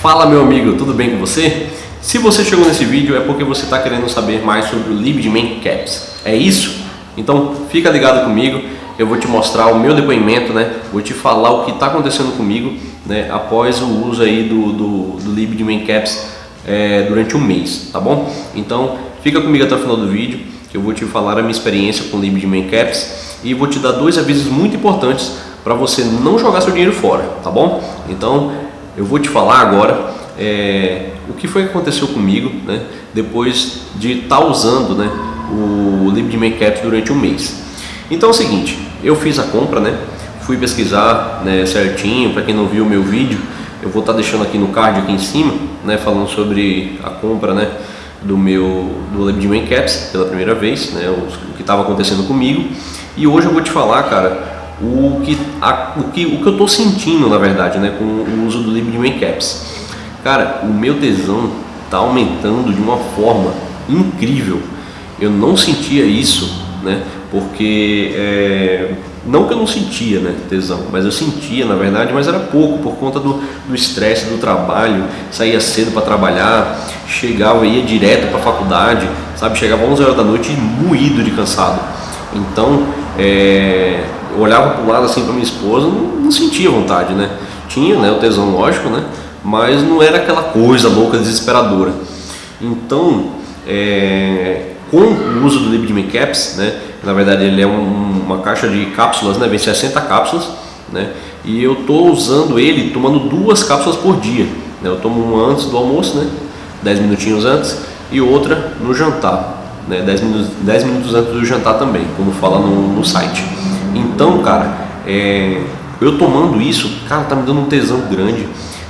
Fala meu amigo, tudo bem com você? Se você chegou nesse vídeo é porque você está querendo saber mais sobre o LibDman Caps, é isso? Então fica ligado comigo, eu vou te mostrar o meu depoimento, né? vou te falar o que está acontecendo comigo né? após o uso aí do, do, do LibDman Caps é, durante um mês, tá bom? Então fica comigo até o final do vídeo que eu vou te falar a minha experiência com o LibDman Caps e vou te dar dois avisos muito importantes para você não jogar seu dinheiro fora, tá bom? Então eu vou te falar agora é, o que foi que aconteceu comigo né, depois de estar tá usando né, o Caps durante um mês. Então é o seguinte, eu fiz a compra, né, fui pesquisar né, certinho, para quem não viu o meu vídeo, eu vou estar tá deixando aqui no card aqui em cima, né, falando sobre a compra né, do meu do LibDman Caps pela primeira vez, né, o, o que estava acontecendo comigo. E hoje eu vou te falar, cara, o que, a, o que, o que eu estou sentindo, na verdade, né, com o uso do LibDman Caps. Cara, o meu tesão está aumentando de uma forma incrível. Eu não sentia isso, né, porque é, não que eu não sentia né, tesão, mas eu sentia na verdade, mas era pouco por conta do estresse do, do, trabalho, saía cedo para trabalhar, chegava, ia direto para a faculdade, sabe, chegava 11 horas da noite moído de cansado. Então, é, olhava para o lado assim para minha esposa, não, não, sentia vontade, né? Tinha, né, o tesão lógico, né? Mas não era aquela coisa louca, desesperadora. Então, é, com o uso do Liquid Caps, né? Na verdade ele é um, uma caixa de cápsulas, né? Vem 60 cápsulas, né? E eu tô usando ele tomando duas cápsulas por dia. Né? Eu tomo uma antes do almoço, né? 10 minutinhos antes e outra no jantar, né? 10 minutos, 10 minutos antes do jantar também, como fala no, no site. Então, cara, é, eu tomando isso, cara, tá me dando um tesão grande.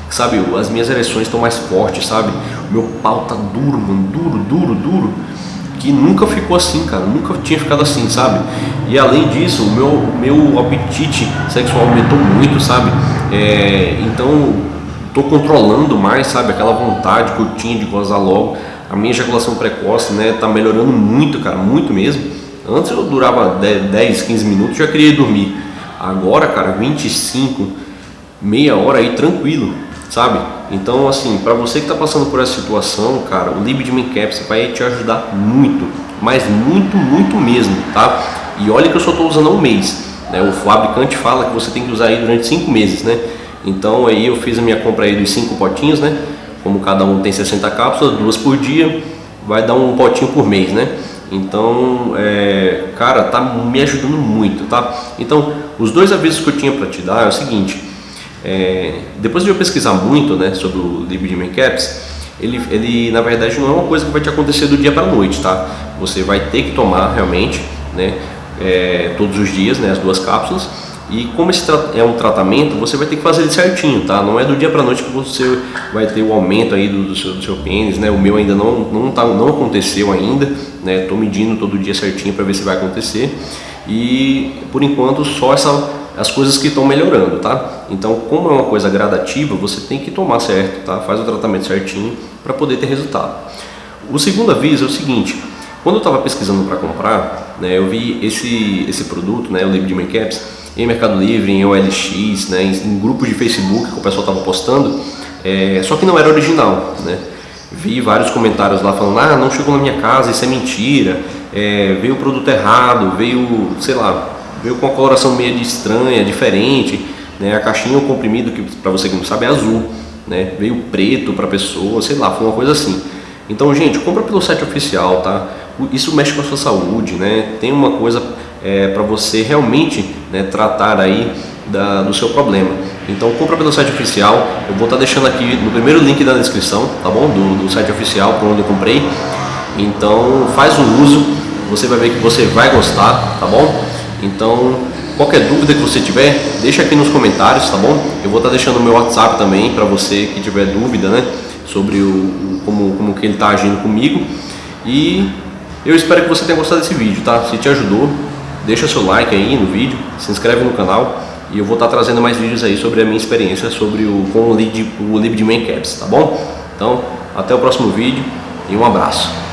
Sabe, as minhas ereções estão mais fortes, sabe? O meu pau tá duro, mano, duro, duro, duro. Que nunca ficou assim, cara, nunca tinha ficado assim, sabe? E além disso, o meu, meu apetite sexual aumentou muito, sabe? É, então, tô controlando mais, sabe? Aquela vontade que eu tinha de gozar logo. A minha ejaculação precoce, né, tá melhorando muito, cara, muito mesmo. Antes eu durava 10, 15 minutos já queria dormir. Agora, cara, 25, meia hora aí tranquilo, sabe? Então, assim, para você que está passando por essa situação, cara, o Libidmin Caps vai te ajudar muito, mas muito, muito mesmo, tá? E olha que eu só estou usando há um mês, né? O fabricante fala que você tem que usar aí durante 5 meses, né? Então aí eu fiz a minha compra aí dos 5 potinhos, né? Como cada um tem 60 cápsulas, duas por dia, vai dar um potinho por mês, né? Então, é, cara, tá me ajudando muito, tá? Então, os dois avisos que eu tinha para te dar é o seguinte: é, depois de eu pesquisar muito, né, sobre o Liquid Caps, ele, ele na verdade não é uma coisa que vai te acontecer do dia para noite, tá? Você vai ter que tomar realmente, né, é, todos os dias, né, as duas cápsulas e como esse é um tratamento, você vai ter que fazer ele certinho, tá? Não é do dia para noite que você vai ter o aumento aí do, do, seu, do seu pênis, né? O meu ainda não, não, tá, não aconteceu ainda, né? Tô medindo todo dia certinho para ver se vai acontecer. E por enquanto só essa, as coisas que estão melhorando, tá? Então, como é uma coisa gradativa, você tem que tomar certo, tá? Faz o tratamento certinho para poder ter resultado. O segundo aviso é o seguinte, quando eu estava pesquisando para comprar, né, eu vi esse, esse produto, né, o Liquid Caps, em Mercado Livre, em OLX, né, em, grupos de Facebook que o pessoal estava postando, é, só que não era original. Né? Vi vários comentários lá falando, ah, não chegou na minha casa, isso é mentira, é, veio o produto errado, veio, sei lá, veio com uma coloração meio estranha, diferente, né? a caixinha, o comprimido, que para você que não sabe, é azul, né? veio preto para a pessoa, sei lá, foi uma coisa assim. Então, gente, compra pelo site oficial, tá? Isso mexe com a sua saúde, né? Tem uma coisa é, para você realmente né, tratar aí da, do seu problema. Então compra pelo site oficial, eu vou estar tá deixando aqui no primeiro link da descrição, tá bom? Do, do site oficial para onde eu comprei. Então faz o uso, você vai ver que você vai gostar, tá bom? Então qualquer dúvida que você tiver, deixa aqui nos comentários, tá bom? Eu vou estar tá deixando o meu WhatsApp também para você que tiver dúvida, né? Sobre o, como, como que ele está agindo comigo. E eu espero que você tenha gostado desse vídeo, tá? Se te ajudou, deixa seu like aí no vídeo, se inscreve no canal e eu vou estar trazendo mais vídeos aí sobre a minha experiência sobre o, com o, lead, o LibDman Caps, tá bom? Então, até o próximo vídeo e um abraço.